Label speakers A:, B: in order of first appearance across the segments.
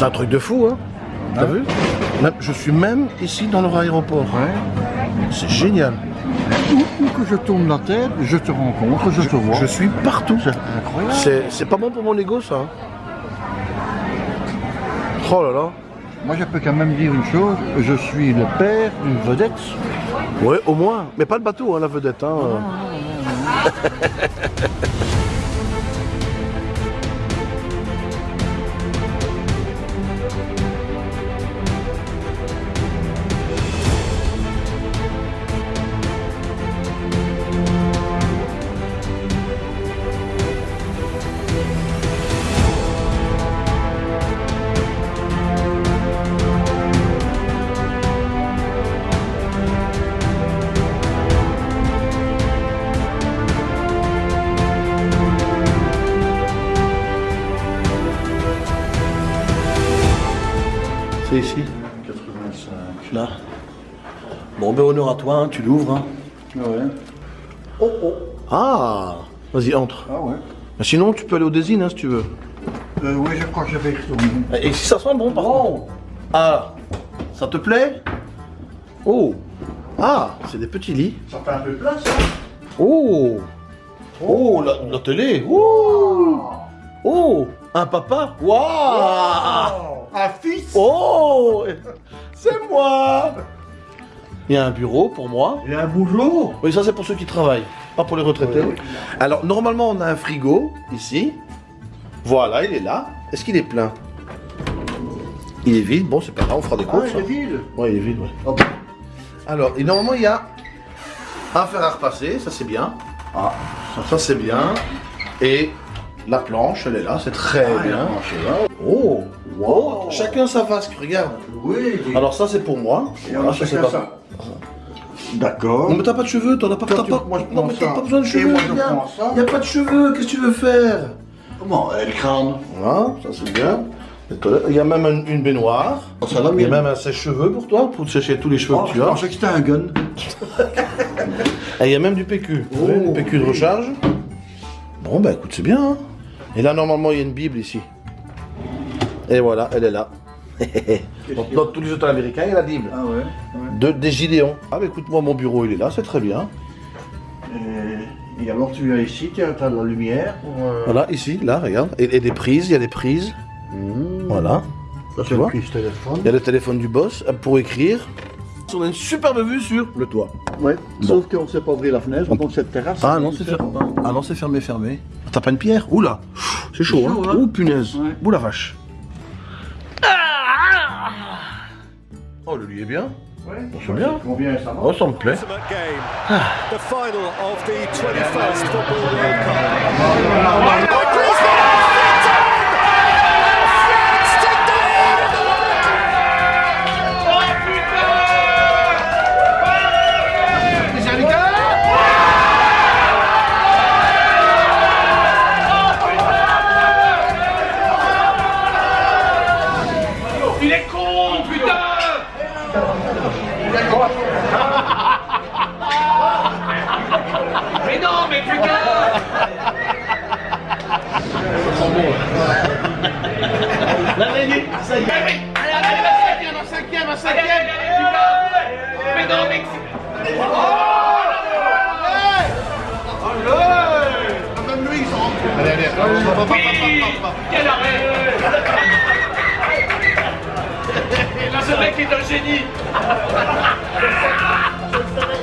A: C'est un truc de fou, hein T'as vu Je suis même ici dans leur aéroport. C'est génial.
B: Où, où que je tourne la tête, je te rencontre, je te vois.
A: Je suis partout.
B: C'est incroyable.
A: C'est pas bon pour mon ego, ça. hein. Oh là là.
B: Moi, je peux quand même dire une chose. Je suis le père d'une vedette.
A: Ouais, au moins. Mais pas le bateau, hein, la vedette. Hein. à toi, hein, tu l'ouvres. hein.
B: Ah ouais.
A: Oh, oh. Ah Vas-y, entre.
B: Ah ouais.
A: Sinon, tu peux aller au désin, hein, si tu veux.
B: Euh, oui, je crois que je vais y retourner.
A: Et si ça sent bon, par contre. Ah, ça te plaît? Oh Ah, c'est des petits lits.
B: Ça fait un peu de place, hein
A: Oh Oh, la, la télé Oh Oh Un papa Waouh
B: Un fils
A: Oh C'est moi Il y a un bureau pour moi.
B: Et un boulot
A: Oui, ça c'est pour ceux qui travaillent, pas pour les retraités. Alors, normalement, on a un frigo, ici. Voilà, il est là. Est-ce qu'il est plein? Il est vide. Bon, c'est pas grave, on fera des
B: Ah,
A: courses.
B: il est
A: hein.
B: vide
A: Ouais, il est vide, ouais.
B: Ah.
A: Alors, et normalement, il y a un fer à repasser, ça c'est bien.
B: Ah,
A: Ça c'est bien. Et la planche, elle est là, c'est très
B: Ah,
A: bien. Oh,
B: Wow.
A: Chacun sa vasque, regarde.
B: Oui.
A: Alors ça c'est pour moi.
B: Et
A: Ah,
B: a
A: ça, c'est pas-
B: ça. D'accord.
A: Non mais t'as pas de cheveux, t'en as pas,
B: Toi,
A: t'as
B: tu-
A: pas-
B: moi, je
A: non
B: prends
A: mais t'as
B: ça.
A: pas besoin de
B: Et
A: cheveux.
B: moi, je prends ça.
A: Y a pas de cheveux, qu'est-ce que tu veux faire?
B: Comment? Elle crâne.
A: Voilà, ça c'est bien. Les toilettes. Il y a même un- une baignoire.
B: Ça va
A: Il y a même un sèche-cheveux pour toi, pour te sécher tous les cheveux
B: Oh,
A: que
B: je
A: tu as.
B: pensais que c'était un gun.
A: Et il y a même du PQ.
B: Oh.
A: du PQ de recharge. Bon, bah écoute, c'est bien. hein. Et là, normalement, il y a une Bible ici. Et voilà, elle est là. Dans tous les hôtels américains, il y a la Bible.
B: Ah ouais.
A: De, des Gideons. Ah, bah écoute, moi, mon bureau, il est là, c'est très bien.
B: Et, et alors tu as ici, tu as, t'as de la lumière pour... euh,
A: Voilà, ici, là, regarde. Et, et des prises, il y a des prises.
B: mmh.
A: Voilà.
B: Ça
A: Tu vois. Il y a le téléphone du boss euh, pour écrire. On a une superbe vue sur le toit.
B: Ouais. Sauf qu'on ne sait pas ouvrir la fenêtre, donc cette terrasse...
A: Ah non, c'est fermé. Ah non, c'est fermé, fermé. T'as pas une pierre Oula C'est chaud,
B: chaud,
A: hein
B: hein
A: Oh punaise
B: Ouais.
A: Ouh la vache Oh, le lit est bien.
B: Ouais.
A: C'est bien.
B: Combien ça va
A: Oh, ça me plaît.
C: ultimate game. The final of the 21st Football World Cup.
D: Il est con, putain Mais non, mais putain Allez, allez, allez, un cinquième, un cinquième, putain Mais non, mais... Oui Quel arrêt Ce mec est un génie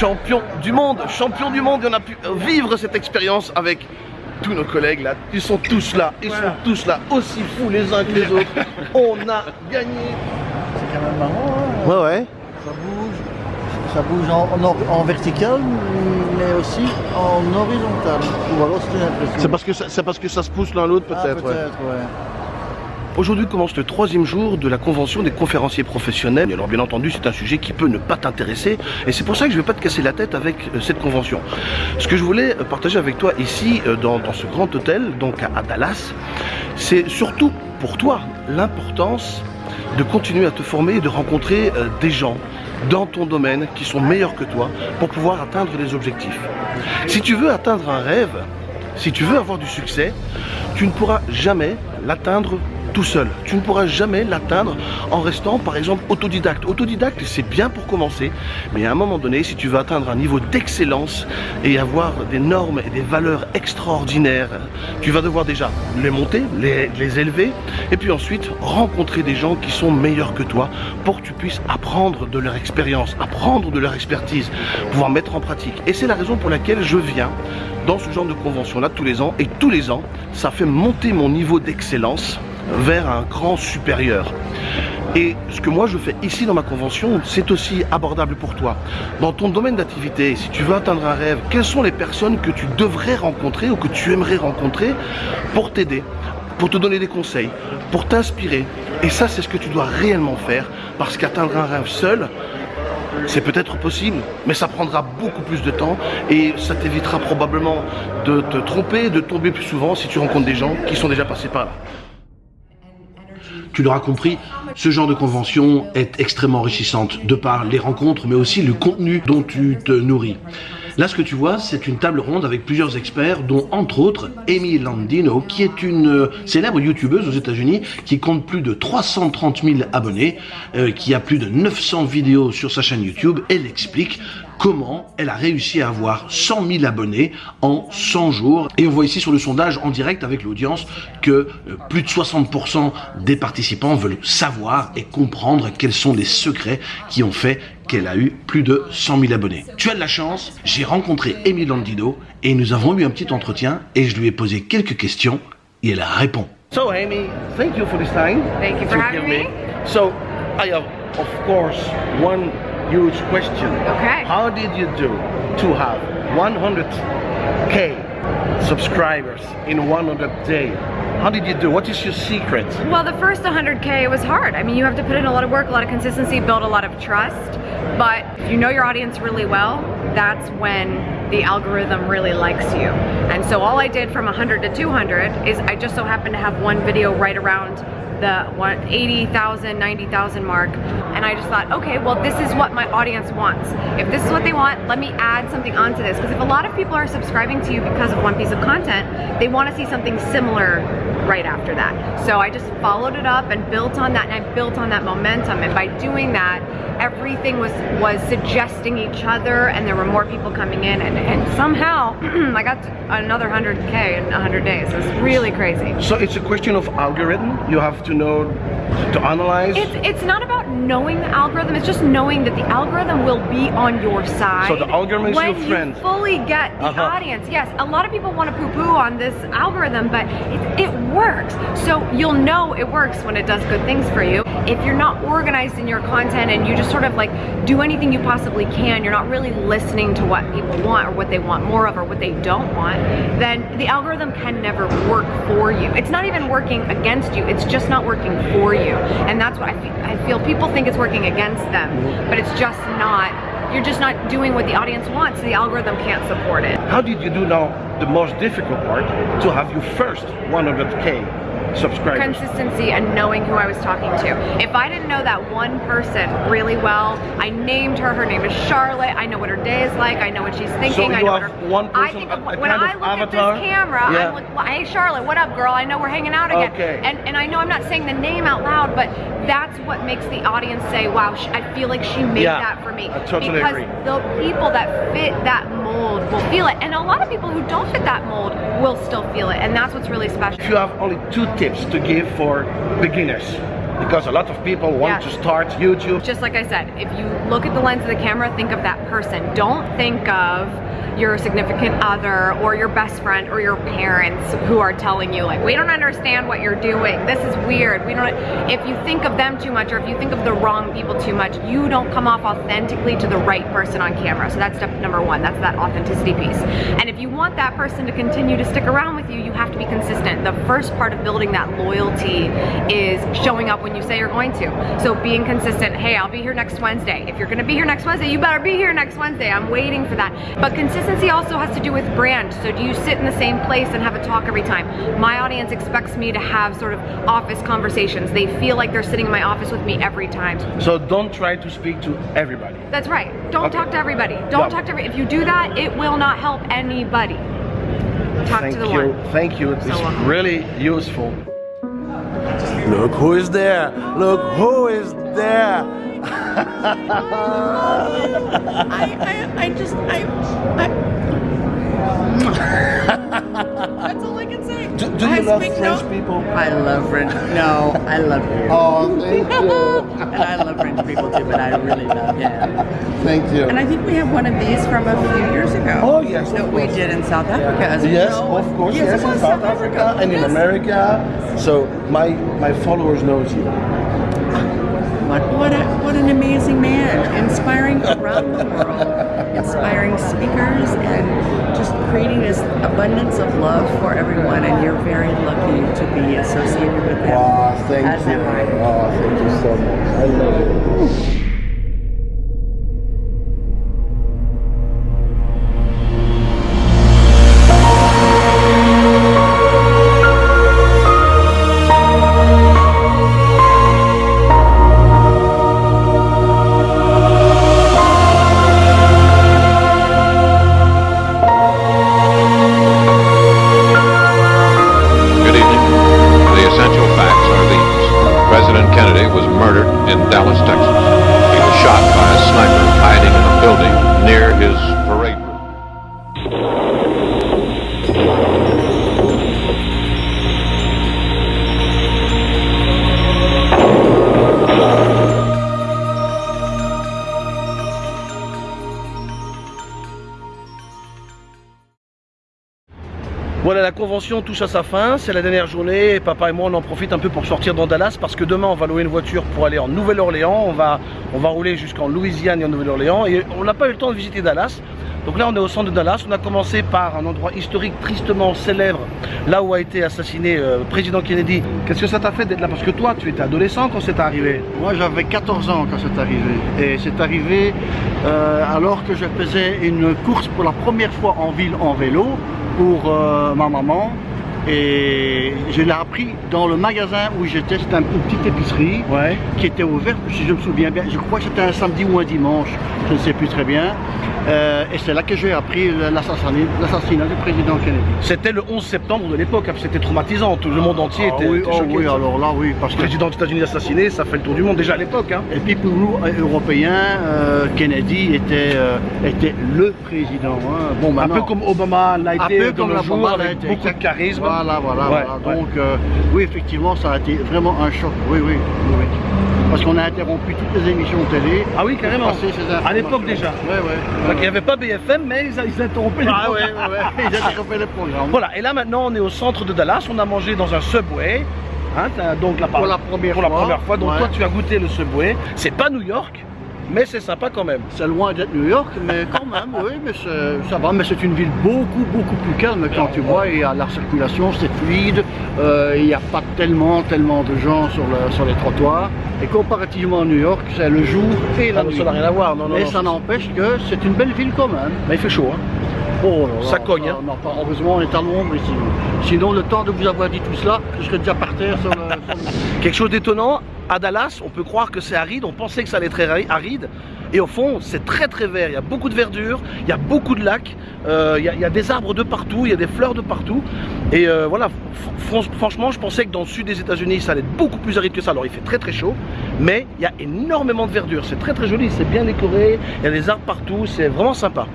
A: champion du monde, champion du monde, et on a pu vivre cette expérience avec tous nos collègues là. Ils sont tous là, ils sont tous là, aussi fous les uns que les autres. On a gagné.
B: C'est quand même marrant, hein
A: Ouais, ouais.
B: Ça bouge. Ça bouge en, en, vertical, mais aussi en horizontal. Ou alors c'est une impression.
A: C'est parce que ça, c'est parce que ça se pousse l'un l'autre
B: Ah,
A: peut-être.
B: peut-être,
A: ouais.
B: ouais.
A: Aujourd'hui commence le troisième jour de la convention des conférenciers professionnels. Alors bien entendu c'est un sujet qui peut ne pas t'intéresser et c'est pour ça que je ne vais pas te casser la tête avec euh, cette convention. Ce que je voulais euh, partager avec toi ici euh, dans, ce grand hôtel, donc à, Dallas, c'est surtout pour toi l'importance de continuer à te former et de rencontrer des gens dans ton domaine qui sont meilleurs que toi pour pouvoir atteindre les objectifs. Si tu veux atteindre un rêve, si tu veux avoir du succès, tu ne pourras jamais l'atteindre tout seul. Tu ne pourras jamais l'atteindre en restant par exemple autodidacte. Autodidacte c'est bien pour commencer, mais à un moment donné, si tu veux atteindre un niveau d'excellence et avoir des normes et des valeurs extraordinaires, tu vas devoir déjà les monter, les, les élever, et puis ensuite rencontrer des gens qui sont meilleurs que toi pour que tu puisses apprendre de leur expérience, apprendre de leur expertise, pouvoir mettre en pratique. Et c'est la raison pour laquelle je viens dans ce genre de convention là tous les ans et tous les ans ça fait monter mon niveau d'excellence vers un grand supérieur. Et ce que moi je fais ici dans ma convention, c'est aussi abordable pour toi. Dans ton domaine d'activité, si tu veux atteindre un rêve, quelles sont les personnes que tu devrais rencontrer ou que tu aimerais rencontrer pour t'aider, pour te donner des conseils, pour t'inspirer? Et ça, c'est ce que tu dois réellement faire, parce qu'atteindre un rêve seul, c'est peut-être possible, mais ça prendra beaucoup plus de temps et ça t'évitera probablement de te tromper, de tomber plus souvent si tu rencontres des gens qui sont déjà passés par là. Tu l'auras compris, ce genre de convention est extrêmement enrichissante de par les rencontres, mais aussi le contenu dont tu te nourris. Là, ce que tu vois, c'est une table ronde avec plusieurs experts, dont entre autres Amy Landino, qui est une euh, célèbre youtubeuse aux États-Unis, qui compte plus de 330 000 abonnés, euh, qui a plus de 900 vidéos sur sa chaîne YouTube. Elle explique comment elle a réussi à avoir 100 000 abonnés en 100 jours. Et on voit ici sur le sondage en direct avec l'audience que euh, plus de 60% des participants veulent savoir et comprendre quels sont les secrets qui ont fait qu'elle a eu plus de 100 000 abonnés. Tu as de la chance, j'ai rencontré Amy Landido et nous avons eu un petit entretien et je lui ai posé quelques questions et elle répond. So Amy, thank you for this time.
E: Thank you for having me.
A: So I have, of course, one huge question.
E: Okay.
A: How did you do to have 100k subscribers in 100 days? How did you do? What is your secret?
E: Well, the first 100K was hard. I mean, you have to put in a lot of work, a lot of consistency, build a lot of trust. But if you know your audience really well, that's when the algorithm really likes you. And so all I did from 100 to 200 is I just so happened to have one video right around the one- 80,000, 90,000 mark. And I just thought, okay, well, this is what my audience wants. If this is what they want, let me add something onto this. Because if a lot of people are subscribing to you because of one piece of content, they want to see something similar right after that. So I just followed it up and built on that, and I built on that momentum. And by doing that, everything was was suggesting each other, and there were more people coming in, and, and somehow I got another 100k in 100 days. It was really crazy.
A: So it's a question of algorithm. You have to know to analyze.
E: It's it's not about knowing the algorithm. It's just knowing that the algorithm will be on your side.
A: So the algorithm is
E: when
A: your friend.
E: you fully get the
A: Uh-huh.
E: audience. Yes, a lot of people want to poo-poo on this algorithm, but it, it works. So you'll know it works when it does good things for you. If you're not organized in your content and you just sort of like do anything you possibly can, you're not really listening to what people want or what they want more of or what they don't want, then the algorithm can never work for you. It's not even working against you. It's just not working for you. And that's what I feel, I feel people think it's working against them, but it's just not. You're just not doing what the audience wants. The algorithm can't support it.
A: How did you do now the most difficult part to have your first 100k subscribers?
E: consistency and knowing who I was talking to. If I didn't know that one person really well, I named her. Her name is Charlotte. I know what her day is like. I know what she's thinking.
A: you
E: I know what
A: have
E: her.
A: one
E: I
A: person,
E: think of,
A: a
E: when I look
A: avatar?
E: at this camera,
A: Yeah.
E: I'm like, well, "Hey Charlotte, what up, girl? I know we're hanging out again."
A: Okay.
E: And and I know I'm not saying the name out loud, but that's what makes the audience say, "Wow, I feel like she made
A: Yeah,
E: that for me."
A: I totally
E: because
A: agree.
E: the people that fit that mold will feel it, and a lot of people who don't fit that mold will still feel it, and that's what's really special.
A: If you have only two tips to give for beginners, because a lot of people want
E: Yeah.
A: to start YouTube.
E: just like I said, if you look at the lens of the camera, think of that person. Don't think of your significant other or your best friend or your parents who are telling you like, we don't understand what you're doing. This is weird. We don't, if you think of them too much or if you think of the wrong people too much, you don't come off authentically to the right person on camera. So that's step number one. That's that authenticity piece. And if you want that person to continue to stick around with you, you have to be consistent. The first part of building that loyalty is showing up when you say you're going to. So being consistent, hey, I'll be here next Wednesday. If you're gonna be here next Wednesday, you better be here next Wednesday. I'm waiting for that. But consistency also has to do with brand. So do you sit in the same place and have a talk every time? My audience expects me to have sort of office conversations. They feel like they're sitting in my office with me every time.
A: So don't try to speak to everybody.
E: That's right. Don't
A: Okay.
E: talk to everybody. Don't
A: Yeah.
E: talk to every. If you do that, it will not help anybody. Talk
A: Thank
E: to the
A: you.
E: one.
A: Thank you. It's
E: welcome.
A: really useful.
F: Look who is there! Look who is there!
G: I, I, I just, I, I. That's all I can say.
A: Do, do
G: I
A: you love
G: speak
A: French
G: no-
A: people?
G: I love French. No, I love you.
A: Oh, thank you.
G: And I love French people too, but I really love him.
A: Thank you.
G: And I think we have one of these from a few years ago.
A: Oh, yes,
G: That we
A: course.
G: did in South Africa as
A: Yes,
G: well.
A: of course.
G: Yes,
A: Yes, in
G: was
A: South Africa and in America. So my my followers knows you.
G: What, what, a, what an amazing man. Inspiring around the world. Inspiring speakers and just creating this abundance of love for everyone. And you're very lucky to be associated with him.
A: Wow, thank you. Oh, thank you so much. I love it. Convention touche à sa fin, c'est la dernière journée, papa et moi on en profite un peu pour sortir dans Dallas parce que demain on va louer une voiture pour aller en Nouvelle-Orléans, on va, on va rouler jusqu'en Louisiane et en Nouvelle-Orléans. Et on n'a pas eu le temps de visiter Dallas. Donc là on est au centre de Dallas, on a commencé par un endroit historique tristement célèbre, là où a été assassiné euh, le président Kennedy. Qu'est-ce que ça t'a fait d'être là? Parce que toi tu étais adolescent quand c'est arrivé.
B: Moi j'avais 14 ans quand c'est arrivé. Et c'est arrivé euh, alors que je faisais une course pour la première fois en ville en vélo pour euh, ma maman. Et je l'ai appris dans le magasin où j'étais, c'était une petite épicerie
A: Ouais.
B: qui était ouverte, si je me souviens bien. Je crois que c'était un samedi ou un dimanche, je ne sais plus très bien. Euh, et c'est là que j'ai appris l'assassinat du président Kennedy.
A: C'était le 11 septembre de l'époque, hein, c'était traumatisant, tout le monde entier
B: Ah
A: était,
B: oui,
A: était
B: oh
A: choqué.
B: oui, alors là oui, parce
A: Le président des États-Unis assassiné, ça fait le tour du monde déjà à l'époque. Hein.
B: Et puis pour nous, euh, Européens, euh, Kennedy était, euh, était le président. hein. Bon,
A: Un peu comme Obama l'a
B: un
A: été jours,
B: Obama l'a
A: avec
B: été,
A: beaucoup de charisme.
B: Voilà, voilà,
A: Ouais,
B: voilà.
A: ouais.
B: Donc, euh, oui, effectivement, ça a été vraiment un choc. Oui, oui, oui. Parce qu'on a interrompu toutes les émissions télé.
A: Ah oui, carrément. À l'époque déjà.
B: Ouais, ouais.
A: Donc il n'y avait pas BFM, mais ils, ils interrompaient les
B: Ah ouais,
A: programmes.
B: ouais, ouais. Ils interrompaient les programmes.
A: Voilà, et là maintenant on est au centre de Dallas, on a mangé dans un Subway. Hein, donc là,
B: Pour la première
A: pour la
B: fois.
A: première fois. Donc
B: Ouais.
A: toi tu as goûté le Subway. C'est pas New York, mais c'est sympa quand même.
B: C'est loin d'être New York, mais quand même, oui, mais ça va. Mais c'est une ville beaucoup, beaucoup plus calme quand tu vois. Il y a la circulation, c'est fluide. euh, il n'y a pas tellement, tellement de gens sur, le- sur les trottoirs. Et comparativement à New York, c'est le jour et la
A: Ah,
B: nuit.
A: ça n'a rien à voir, non, non.
B: Mais
A: non,
B: ça n'empêche que c'est une belle ville quand même.
A: Mais il fait chaud. Hein.
B: Oh
A: Ça cogne, hein.
B: non, pas- heureusement, on est à l'ombre ici. Sinon, le temps de vous avoir dit tout cela, je serais déjà par terre sur le-
A: Quelque chose d'étonnant, à Dallas, on peut croire que c'est aride, on pensait que ça allait être très ari- aride, et au fond, c'est très très vert. Il y a beaucoup de verdure, il y a beaucoup de lacs, euh, il, y a, des arbres de partout, il y a des fleurs de partout. Et euh, voilà, fr- fr- franchement, je pensais que dans le sud des États-Unis, ça allait être beaucoup plus aride que ça. Alors, il fait très très chaud, mais il y a énormément de verdure. C'est très très joli, c'est bien décoré, il y a des arbres partout, c'est vraiment sympa.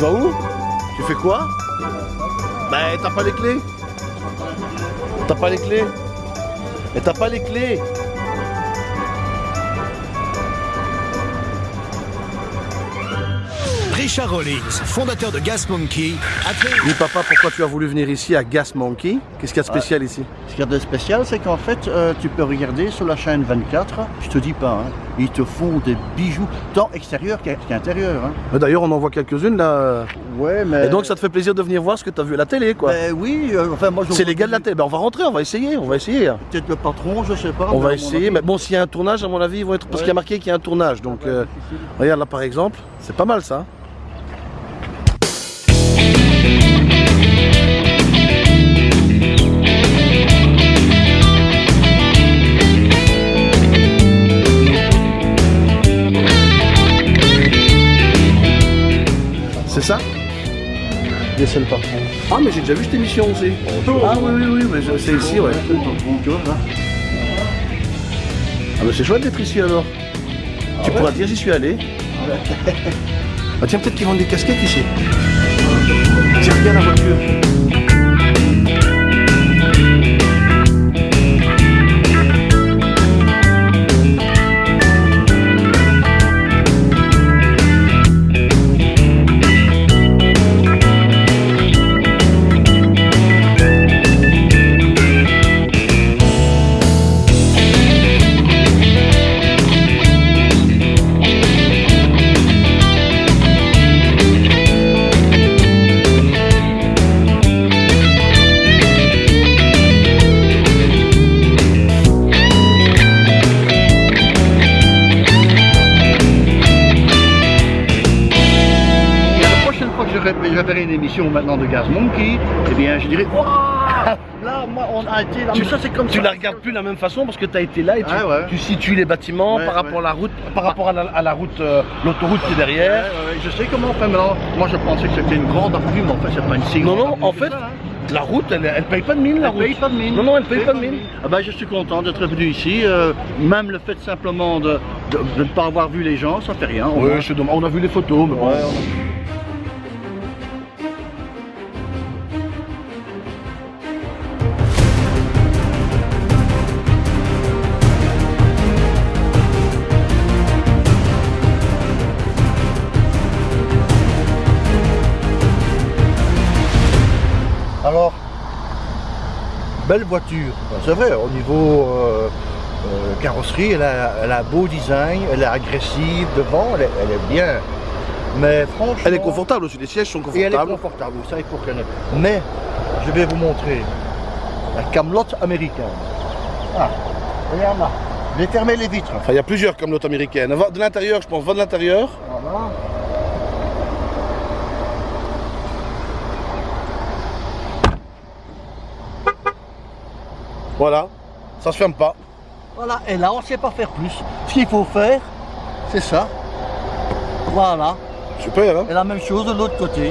A: Vas où? Tu fais quoi? Bah t'as pas les clés. T'as pas les clés. Et t'as pas les clés
H: Richard Rollins, fondateur de Gas Monkey,
A: Dis papa, pourquoi tu as voulu venir ici à Gas Monkey? Qu'est-ce qu'il y a de spécial ici?
B: Ce qu'il y a de spécial, c'est qu'en fait, euh, tu peux regarder sur la chaîne 24, je te dis pas, hein, ils te font des bijoux, tant extérieur qu'à- qu'intérieur. Hein.
A: Mais D'ailleurs, on en voit quelques-unes là.
B: Ouais, mais...
A: Et donc, ça te fait plaisir de venir voir ce que tu as vu à la télé, quoi.
B: Ben oui, euh, enfin moi je...
A: C'est les gars de la télé. Ben, on va rentrer, on va essayer, on va essayer. hein.
B: Peut-être le patron, je sais pas.
A: On va essayer,
B: avis-
A: mais bon, s'il y a un tournage, à mon avis, ils vont être. Parce qu'il y a marqué qu'il y a un tournage. Donc, euh, regarde là par exemple, c'est pas mal ça Ah, mais j'ai déjà vu cette émission aussi. Ah, oui, oui, oui, mais c'est ici, ouais. Ah, mais c'est chouette d'être ici alors. tu pourras dire, j'y suis allé. ah, tiens, peut-être qu'ils vendent des casquettes ici. Tiens, regarde la voiture.
B: Je, je verrai une émission maintenant de Gaz Monkey, eh bien je dirais Waouh Là, moi, on a été là.
A: Tu,
B: mais ça, c'est comme
A: tu
B: ça.
A: la regardes plus de la même façon parce que tu as été là et tu,
B: Ouais, ouais.
A: tu situes les bâtiments
B: Ouais,
A: par rapport
B: ouais.
A: à la route, par rapport à la, à la route, euh, l'autoroute qui est derrière.
B: je sais comment on fait maintenant. Moi, je pensais que c'était une grande avenue, mais en fait, c'est pas une si
A: Non, non,
B: avenue
A: en fait,
B: ça, hein.
A: la route, elle, elle paye pas de mine, la
B: Elle
A: route.
B: paye pas de mine.
A: Non, non, elle paye pas de mine.
B: Ah ben, je suis content d'être venu ici. euh, même le fait simplement de, de- de ne pas avoir vu les gens, ça fait rien.
A: Oui. On a vu les photos, mais bon.
B: Belle voiture. C'est vrai, au niveau euh, euh, carrosserie, elle a, elle a un beau design, elle est agressive devant, elle est, elle est bien. Mais franchement.
A: Elle est confortable aussi, les sièges sont
B: Et elle est
A: confortables.
B: confortable, il faut reconnaître. Mais, je vais vous montrer la camelote américaine. Ah, regarde là. Je vais fermer les vitres.
A: Enfin, il y a plusieurs comme l'autre américaine. Va de l'intérieur, je pense, va de l'intérieur.
B: Voilà.
A: Voilà, ça se ferme pas.
B: Voilà, et là on ne sait pas faire plus. Ce qu'il faut faire, c'est ça. Voilà.
A: Super, hein
B: Et la même chose de l'autre côté.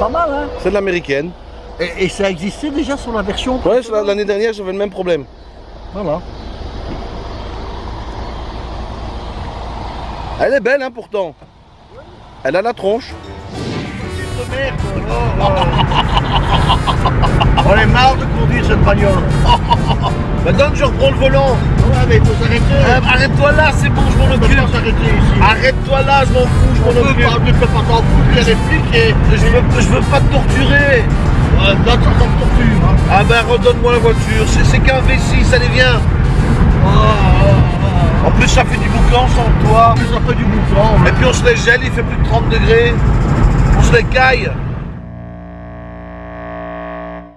B: Pas mal, hein
A: C'est de l'américaine.
B: et, et ça existait déjà sur la version.
A: Ouais, l'année dernière, j'avais le même problème.
B: Voilà.
A: Elle est belle, hein, pourtant. Elle a la tronche.
B: On est marre de conduire cette bagnole.
A: Maintenant, je reprends le volant.
B: Ouais, mais il faut s'arrêter.
A: Euh, Arrête-toi là, c'est bon, je m'en occupe. Arrête-toi là, je m'en fous, je m'en occupe.
B: pas, tu peux pas t'en foutre, il y a des flics et...
A: Je veux, je veux pas te torturer.
B: Ouais, là, ça t'en torture. Hein.
A: Ah ben, redonne-moi la voiture. C'est qu'un V6, allez, viens. En plus, ça fait du boucan sans toi.
B: Plus ça fait du boucan.
A: Et puis, on se les gèle, il fait plus de 30 degrés. On se les caille.